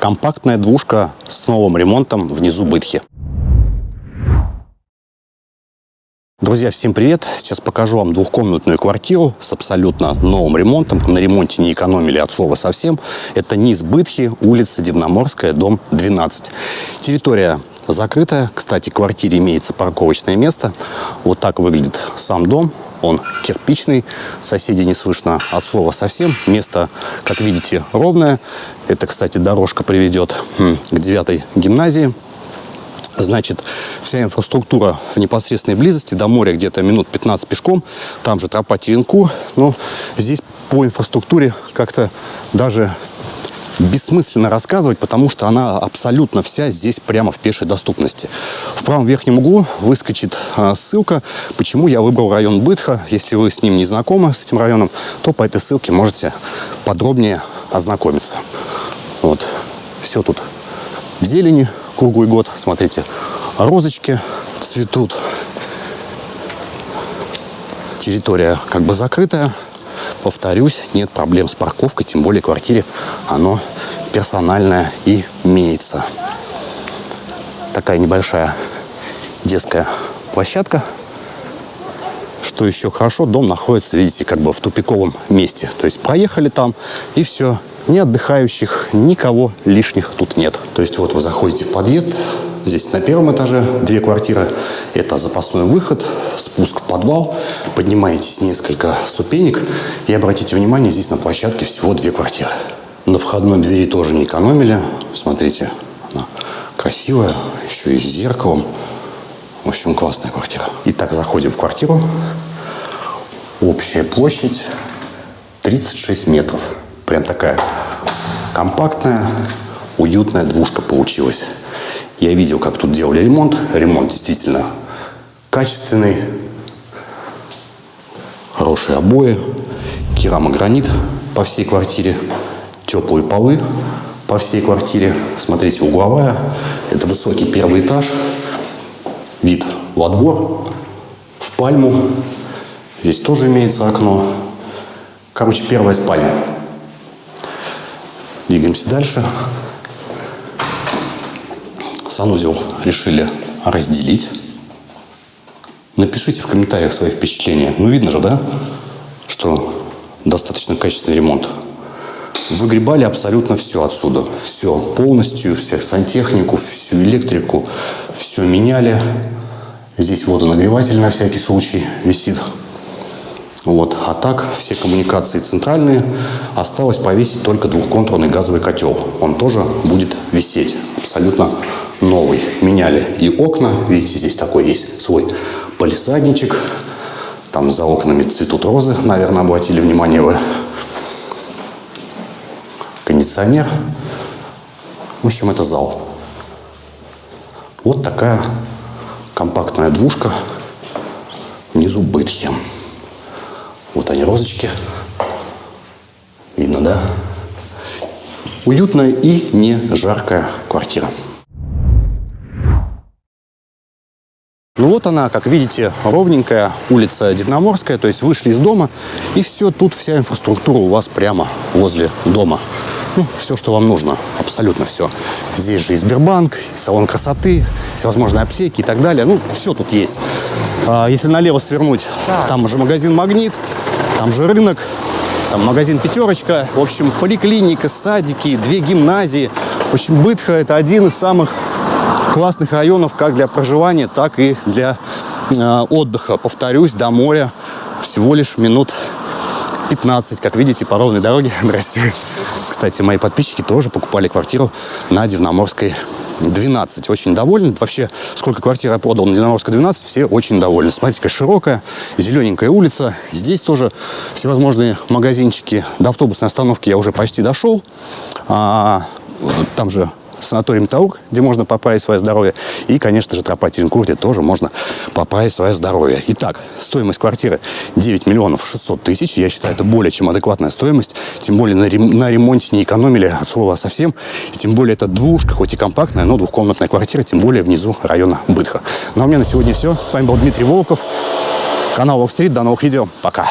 Компактная двушка с новым ремонтом внизу Бытхи. Друзья, всем привет! Сейчас покажу вам двухкомнатную квартиру с абсолютно новым ремонтом. На ремонте не экономили от слова совсем. Это низ Бытхи, улица Дивноморская, дом 12. Территория закрытая. Кстати, в квартире имеется парковочное место. Вот так выглядит сам дом. Он кирпичный, соседей не слышно от слова совсем. Место, как видите, ровное. Это, кстати, дорожка приведет к девятой гимназии. Значит, вся инфраструктура в непосредственной близости, до моря где-то минут 15 пешком, там же тропа Теренку, но здесь по инфраструктуре как-то даже бессмысленно рассказывать, потому что она абсолютно вся здесь прямо в пешей доступности. В правом верхнем углу выскочит а, ссылка, почему я выбрал район Бытха. Если вы с ним не знакомы, с этим районом, то по этой ссылке можете подробнее ознакомиться. Вот, все тут в зелени круглый год. Смотрите, розочки цветут. Территория как бы закрытая. Повторюсь, нет проблем с парковкой, тем более в квартире оно персональное имеется. Такая небольшая детская площадка. Что еще хорошо, дом находится, видите, как бы в тупиковом месте. То есть проехали там и все, ни отдыхающих, никого лишних тут нет. То есть вот вы заходите в подъезд, здесь на первом этаже две квартиры, это запасной выход, спуск в подвал, поднимаетесь несколько ступенек и обратите внимание, здесь на площадке всего две квартиры. На входной двери тоже не экономили, смотрите, она красивая, еще и с зеркалом. В общем, классная квартира. Итак, заходим в квартиру. Общая площадь 36 метров. Прям такая компактная, уютная двушка получилась. Я видел, как тут делали ремонт. Ремонт действительно качественный. Хорошие обои. Керамогранит по всей квартире. Теплые полы по всей квартире. Смотрите, угловая. Это высокий первый этаж. Вид во двор, в пальму. Здесь тоже имеется окно. Короче, первая спальня. Двигаемся дальше. Санузел решили разделить. Напишите в комментариях свои впечатления. Ну, видно же, да, что достаточно качественный ремонт. Выгребали абсолютно все отсюда. Все полностью, всю сантехнику, всю электрику, все меняли. Здесь водонагреватель на всякий случай висит. Вот. А так все коммуникации центральные. Осталось повесить только двухконтурный газовый котел. Он тоже будет висеть. Абсолютно новый. Меняли и окна. Видите, здесь такой есть свой полисадничек. Там за окнами цветут розы. Наверное, обратили внимание вы. Кондиционер. В общем, это зал. Вот такая компактная двушка внизу бытхи. Вот они, розочки. Видно, да? Уютная и не жаркая квартира. Ну вот она, как видите, ровненькая улица Дивноморская, то есть вышли из дома, и все, тут вся инфраструктура у вас прямо возле дома. Ну, все, что вам нужно, абсолютно все. Здесь же и Сбербанк, и салон красоты, всевозможные аптеки и так далее. Ну, все тут есть. А, если налево свернуть, так. там же магазин «Магнит», там же рынок, там магазин «Пятерочка». В общем, поликлиника, садики, две гимназии. В общем, Бытха – это один из самых классных районов как для проживания, так и для э, отдыха. Повторюсь, до моря всего лишь минут 15, как видите, по ровной дороге. Здрасте. Кстати, мои подписчики тоже покупали квартиру на Дивноморской 12. Очень довольны. Вообще, сколько квартир я продал на Динаморской 12, все очень довольны. Смотрите, какая широкая, зелененькая улица. Здесь тоже всевозможные магазинчики. До автобусной остановки я уже почти дошел. А, там же санаторий Таур, где можно поправить свое здоровье. И, конечно же, тропа Теренкур, где тоже можно поправить свое здоровье. Итак, стоимость квартиры 9 миллионов 600 тысяч. Я считаю, это более чем адекватная стоимость. Тем более на ремонте не экономили от слова совсем. И тем более это двушка, хоть и компактная, но двухкомнатная квартира, тем более внизу района Бытха. Ну а у меня на сегодня все. С вами был Дмитрий Волков. Канал Walk Street. До новых видео. Пока.